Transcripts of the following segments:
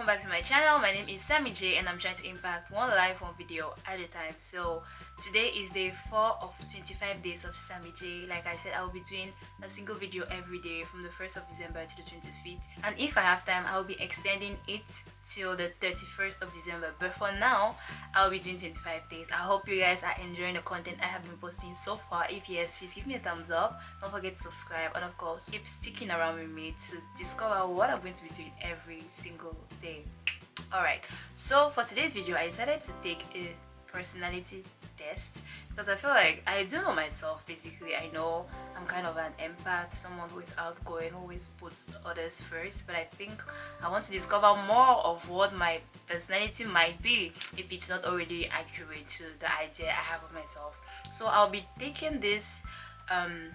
welcome back to my channel. My name is sammy j and i'm trying to impact one life one video at a time. So today is day four of 25 days of sammy j like i said i will be doing a single video every day from the 1st of december to the 25th and if i have time i will be extending it till the 31st of december. But for now i'll be doing 25 days. I hope you guys are enjoying the content i have been posting so far. If yes please give me a thumbs up. Don't forget to subscribe and of course keep sticking around with me to discover what i'm going to be doing every single day. Alright so for today's video i decided to take a personality test because i feel like i do know myself basically. I know i'm kind of an empath someone who is outgoing always puts others first. But i think i want to discover more of what my personality might be if it's not already accurate to the idea i have of myself. So i'll be taking this um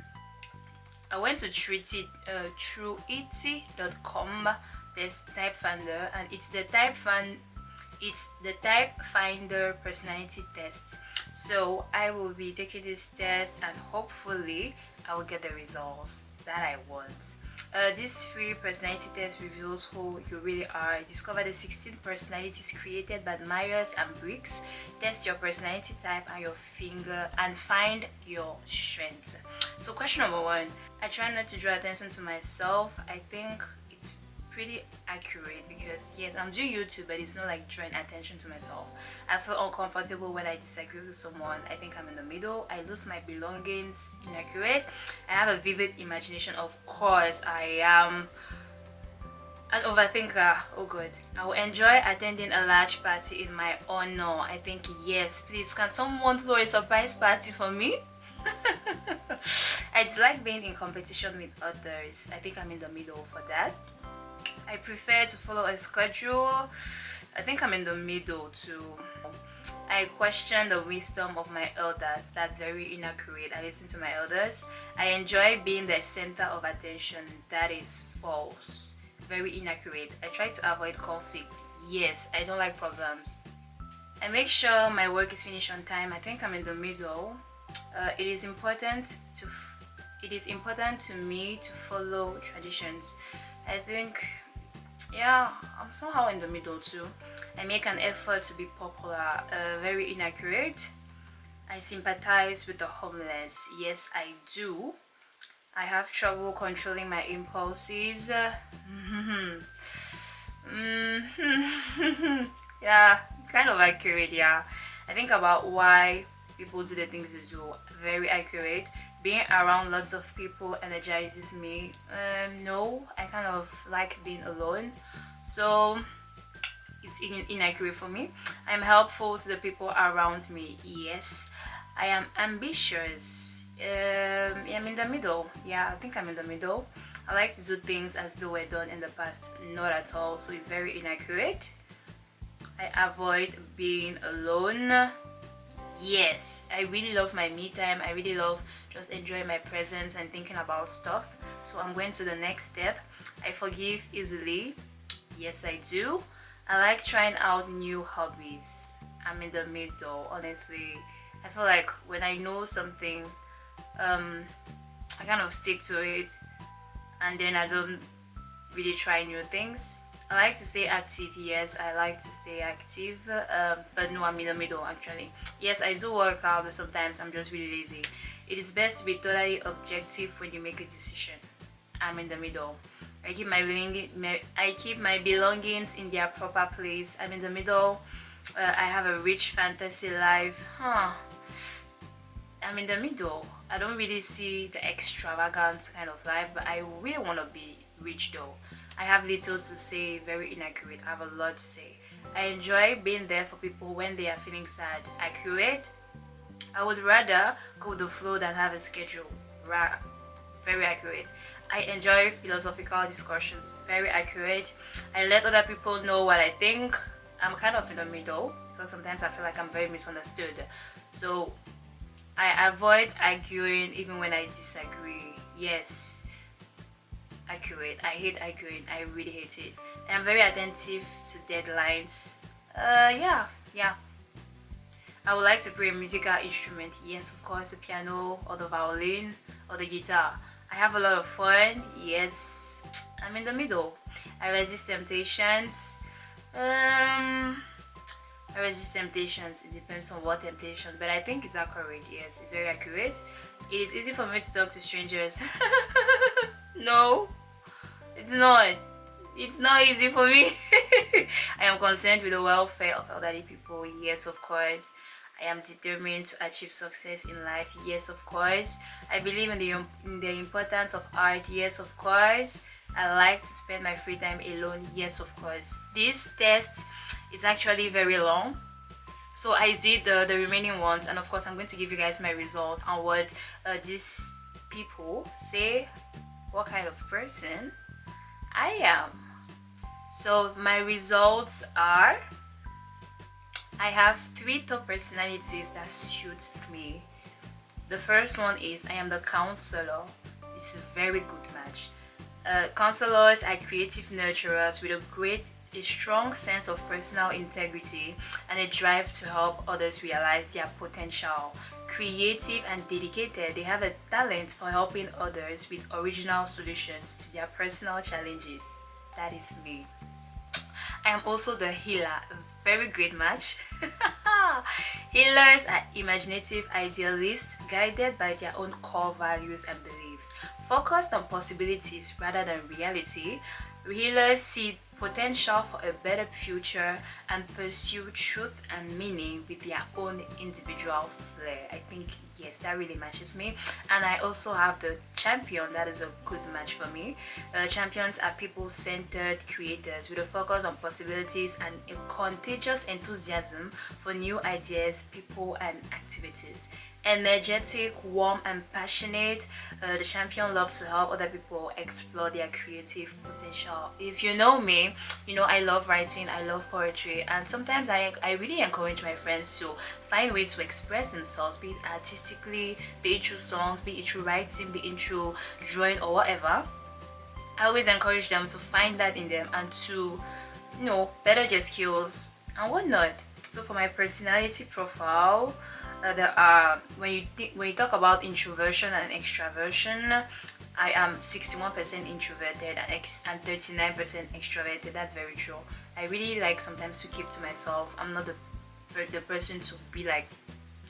i went to treat it uh, through et.com this type finder and it's the type fan it's the type finder personality test so i will be taking this test and hopefully i will get the results that i want uh, this free personality test reveals who you really are. Discover the 16 personalities created by Myers and Briggs. Test your personality type and your finger and find your strengths. So question number one, I try not to draw attention to myself. I think pretty accurate because yes i'm doing youtube but it's not like drawing attention to myself. I feel uncomfortable when i disagree with someone. I think i'm in the middle. I lose my belongings inaccurate. I have a vivid imagination. Of course i am an overthinker. Oh good i will enjoy attending a large party in my honor. I think yes please can someone throw a surprise party for me? I dislike being in competition with others. I think I'm in the middle for that. I prefer to follow a schedule. I think I'm in the middle too. I question the wisdom of my elders. That's very inaccurate. I listen to my elders. I enjoy being the center of attention. That is false. Very inaccurate. I try to avoid conflict. Yes, I don't like problems. I make sure my work is finished on time. I think I'm in the middle. Uh, it is important to it is important to me to follow traditions. I think yeah i'm somehow in the middle too. I make an effort to be popular uh, very inaccurate. I sympathize with the homeless. Yes i do. I have trouble controlling my impulses. Yeah kind of accurate yeah. I think about why people do the things they do. Very accurate being around lots of people energizes me. Um, no i kind of like being alone. So it's in inaccurate for me. I'm helpful to the people around me yes. I am ambitious. Um, i'm in the middle. Yeah i think i'm in the middle. I like to do things as they were done in the past not at all. So it's very inaccurate. I avoid being alone yes i really love my me time i really love just enjoying my presence and thinking about stuff. So i'm going to the next step. I forgive easily. Yes i do. I like trying out new hobbies. I'm in the middle honestly. I feel like when i know something um i kind of stick to it and then i don't really try new things I like to stay active, yes, I like to stay active, um, but no, I'm in the middle actually. Yes, I do work out, but sometimes I'm just really lazy. It is best to be totally objective when you make a decision. I'm in the middle. I keep my, I keep my belongings in their proper place. I'm in the middle. Uh, I have a rich fantasy life. Huh. I'm in the middle. I don't really see the extravagant kind of life, but I really want to be rich though. I have little to say, very inaccurate. I have a lot to say. I enjoy being there for people when they are feeling sad. Accurate. I would rather go with the flow than have a schedule. Ra very accurate. I enjoy philosophical discussions. Very accurate. I let other people know what I think. I'm kind of in the middle because sometimes I feel like I'm very misunderstood. So I avoid arguing even when I disagree. Yes, accurate i hate arguing i really hate it i'm very attentive to deadlines uh yeah yeah i would like to play a musical instrument yes of course the piano or the violin or the guitar i have a lot of fun yes i'm in the middle i resist temptations Um, I resist temptations. It depends on what temptation, but I think it's accurate. Yes, it's very accurate. It is easy for me to talk to strangers. no, it's not. It's not easy for me. I am concerned with the welfare of elderly people. Yes, of course. I am determined to achieve success in life. Yes, of course. I believe in the, in the importance of art. Yes, of course. I like to spend my free time alone. Yes, of course. This test is actually very long. So I did the, the remaining ones and of course I'm going to give you guys my result on what uh, these people say what kind of person I am. So my results are I have three top personalities that suit me. The first one is I am the counselor. It's a very good match. Uh, counselors are creative nurturers with a great a strong sense of personal integrity and a drive to help others realize their potential. Creative and dedicated, they have a talent for helping others with original solutions to their personal challenges. That is me. I am also the healer, a very great match. Healers are imaginative idealists guided by their own core values and beliefs. Focused on possibilities rather than reality, healers see potential for a better future and pursue truth and meaning with their own individual flair. I think yes that really matches me and I also have the champion that is a good match for me. Uh, champions are people-centered creators with a focus on possibilities and a contagious enthusiasm for new ideas, people and activities energetic, warm and passionate. Uh, the champion loves to help other people explore their creative potential. If you know me, you know I love writing, I love poetry and sometimes I, I really encourage my friends to find ways to express themselves, be it artistically, be it through songs, be it through writing, be it through drawing or whatever. I always encourage them to find that in them and to, you know, better their skills and whatnot. So for my personality profile, uh, there are when you when you talk about introversion and extraversion I am 61% introverted and, and 39% extroverted. That's very true. I really like sometimes to keep to myself. I'm not the, the person to be like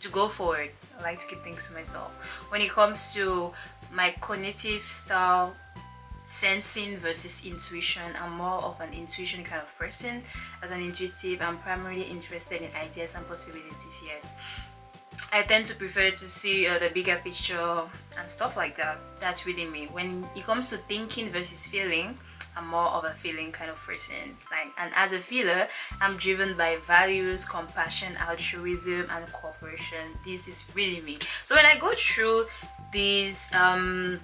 to go forward I like to keep things to myself. When it comes to my cognitive style sensing versus intuition i'm more of an intuition kind of person. As an intuitive i'm primarily interested in ideas and possibilities yes I tend to prefer to see uh, the bigger picture and stuff like that. That's really me. When it comes to thinking versus feeling, I'm more of a feeling kind of person. Like, and as a feeler, I'm driven by values, compassion, altruism, and cooperation. This is really me. So when I go through these um,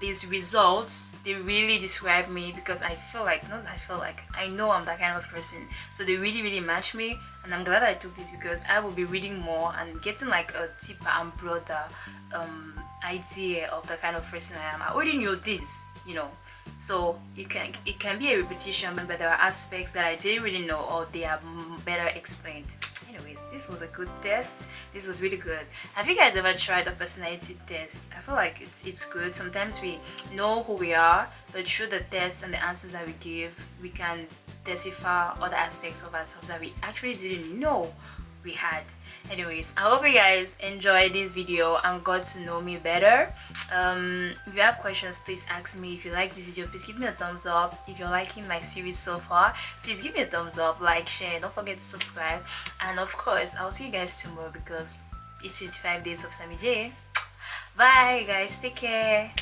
these results they really describe me because I feel like not I feel like I know I'm that kind of person so they really really match me and I'm glad I took this because I will be reading more and getting like a deeper and broader um, idea of the kind of person I am. I already knew this you know. So it can it can be a repetition but there are aspects that I didn't really know or they are better explained. Anyways this was a good test. This was really good. Have you guys ever tried a personality test? I feel like it's it's good. Sometimes we know who we are but through the test and the answers that we give we can decipher other aspects of ourselves that we actually didn't know we had. Anyways i hope you guys enjoyed this video and got to know me better. Um, if you have questions please ask me. If you like this video please give me a thumbs up. If you're liking my series so far please give me a thumbs up like share don't forget to subscribe. And of course i'll see you guys tomorrow because it's 25 days of sammy j. Bye guys. Take care